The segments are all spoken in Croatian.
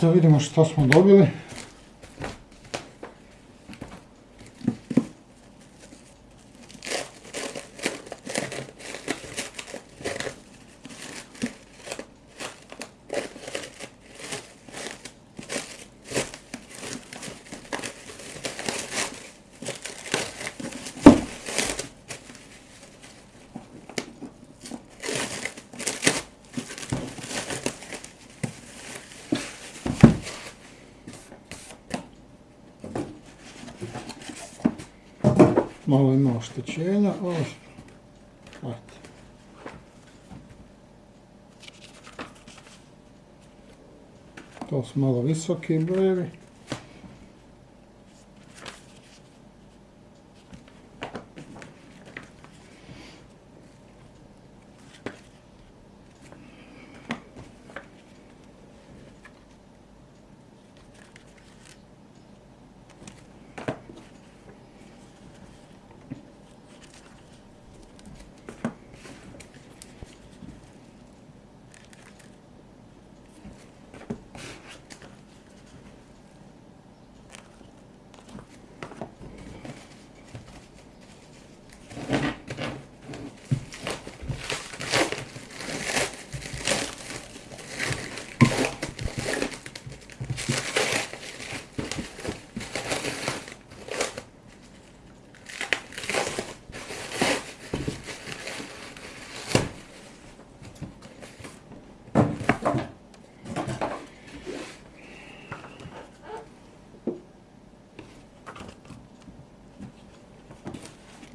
Da vidimo što smo dobili. Ima oštećenja. Eto. To su malo visoki brojevi.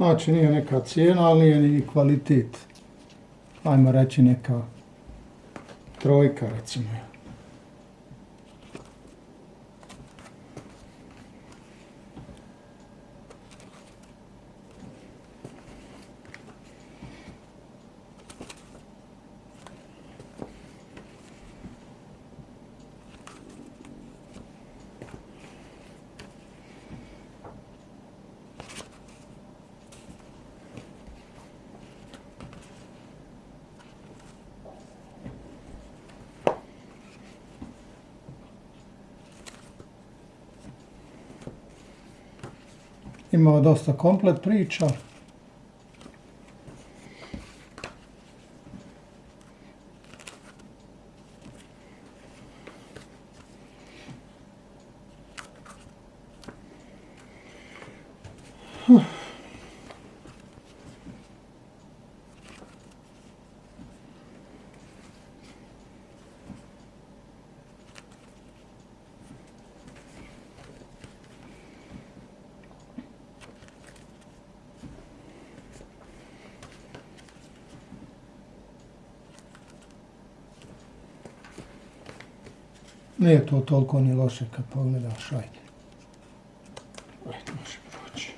Znači nije neka cijena, ali nije ni kvalitet. Ajmo reći neka trojka recimo. Imao dosta komplet priča. Nije to toliko ni loše kad pogledaš, ajde. Ajde, može proći.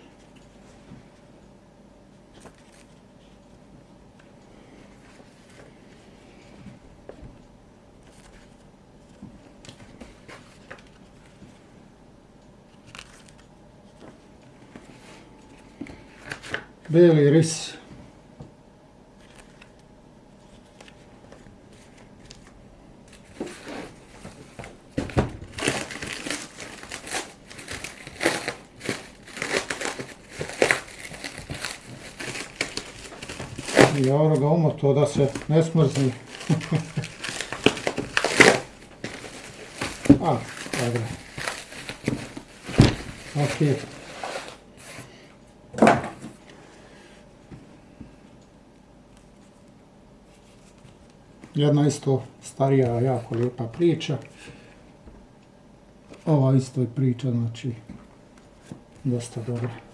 Beli ris. Ono ga umoto da se ne smrzni. A, dobro. Ok. Jedna isto starija, jako lijepa priča. Ova isto je priča, znači, dosta dobra.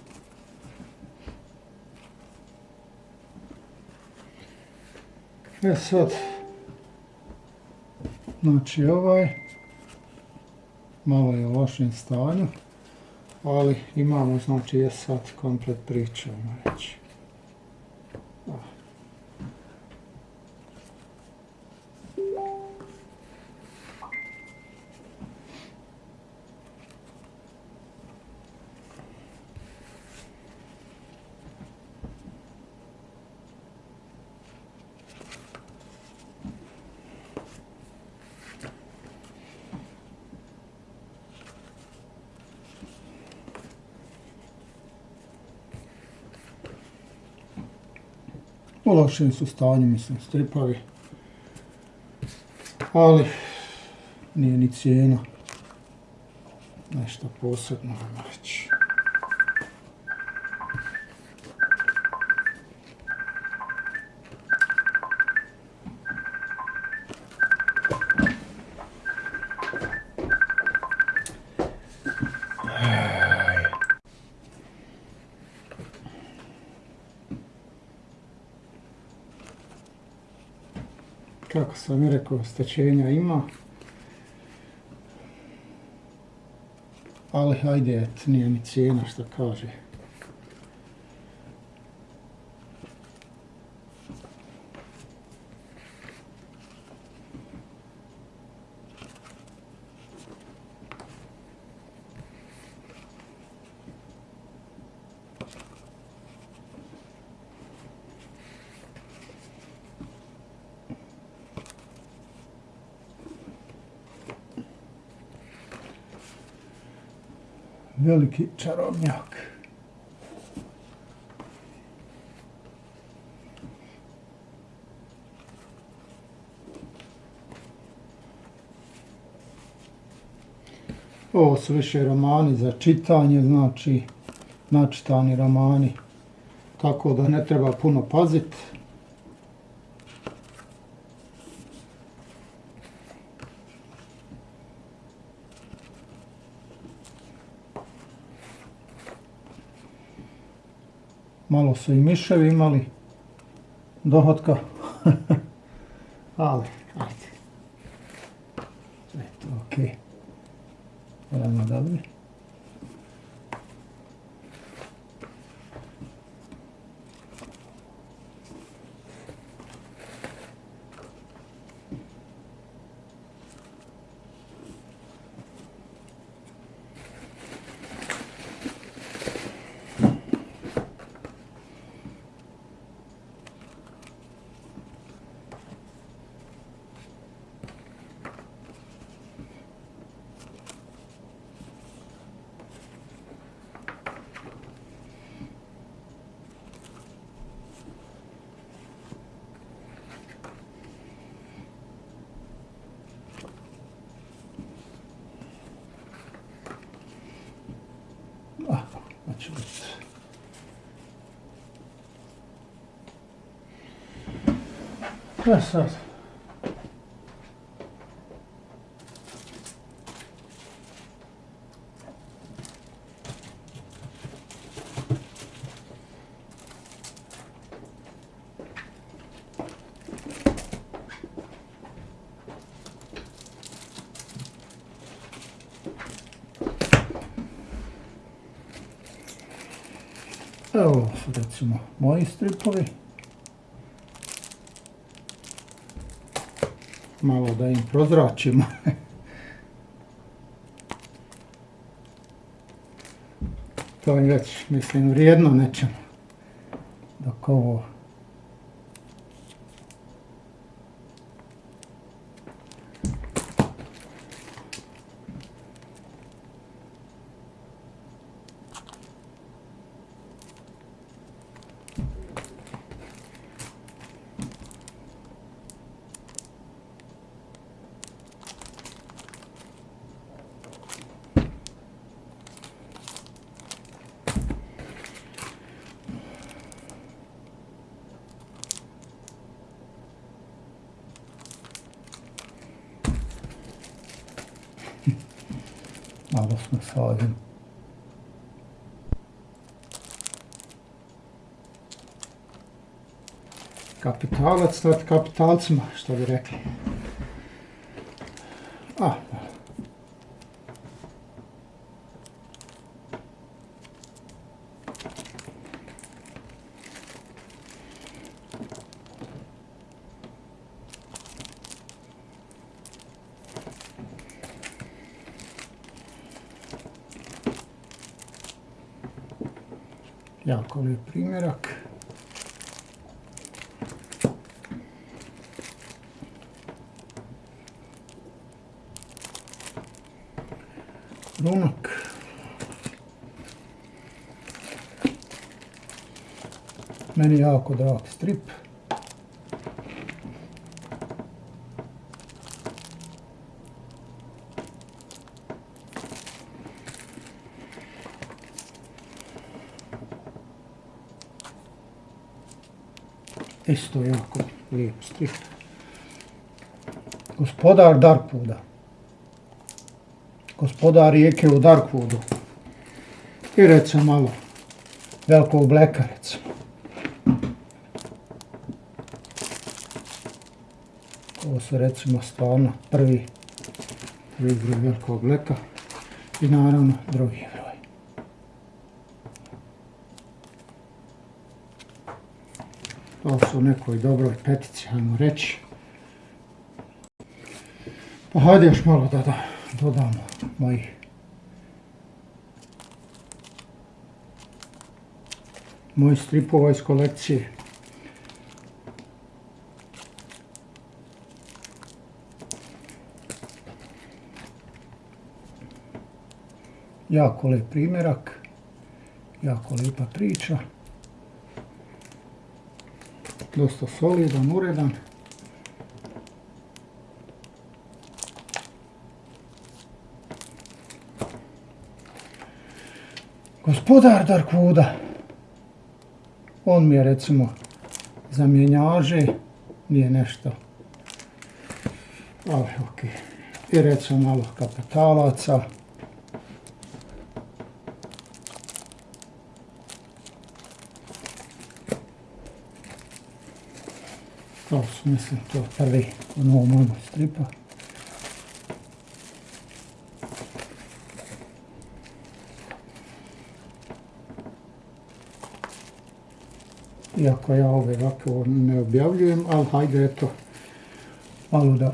E sad, znači ovaj, malo je u lošem stanju, ali imamo, znači je sad komplet ajmo reći. U lošem su stanju, mislim, stripovi. Ali, nije ni cijena. Nešto posebno, reći. Kako sam i rekao, stečenja ima. Ali hajde, nije ni cijena što kaže. Veliki čarobnjak. Ovo su više romani za čitanje, znači načitani romani, tako da ne treba puno paziti. Malo su i miševi imali dohotka, ali ajde. Eto, okej. Veoma dobro. E sad. Evo su recimo moji stripovi. Malo da im prozračimo. to je već, mislim, vrijedno nečemu. Dok ovo... Ağrısını salim. Kapitalac, tad kapitāls maz, to ir rekli. Jako lijep primjerak. Runak. Meni jako drag strip. Isto jako lijep strip. Gospodar Darkwooda. Gospodar rijeke u Darkwoodu. I recimo malo velikog bleka recimo. Ovo su recimo stvarno prvi, prvi velikog bleka i naravno drugi To su nekoj dobroj petici, ajmo reći. Pa hajde još malo da, da dodamo mojih mojih stripova iz kolekcije. Jako lijep primjerak, jako lijepa priča. Dosta solidan, uredan. Gospodar Darkwooda. On mi je recimo za mjenjaže, nije nešto. Ali ok. I recimo malo kapitalaca. To su mislim to prvi u novom mojom stripa. Iako ja ove ovako ne objavljujem, ali hajde eto malo da